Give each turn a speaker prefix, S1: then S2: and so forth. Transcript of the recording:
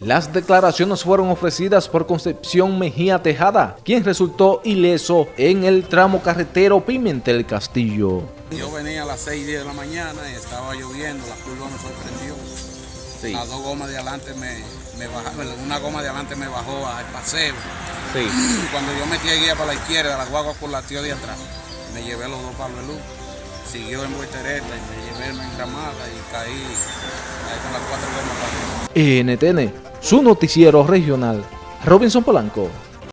S1: Las declaraciones fueron ofrecidas por Concepción Mejía Tejada, quien resultó ileso en el tramo carretero Pimentel Castillo.
S2: Yo venía a las 6 10 de la mañana y estaba lloviendo, la curva me sorprendió. Las dos gomas de adelante me, me bajaron, una goma de adelante me bajó al paseo. Y cuando yo metí el guía para la izquierda, la guagua por la tío de atrás, me llevé los dos palos de luz. Siguió en voltereta y me llevé en encramada y caí con las cuatro gomas para
S1: NTN, su noticiero regional, Robinson Polanco.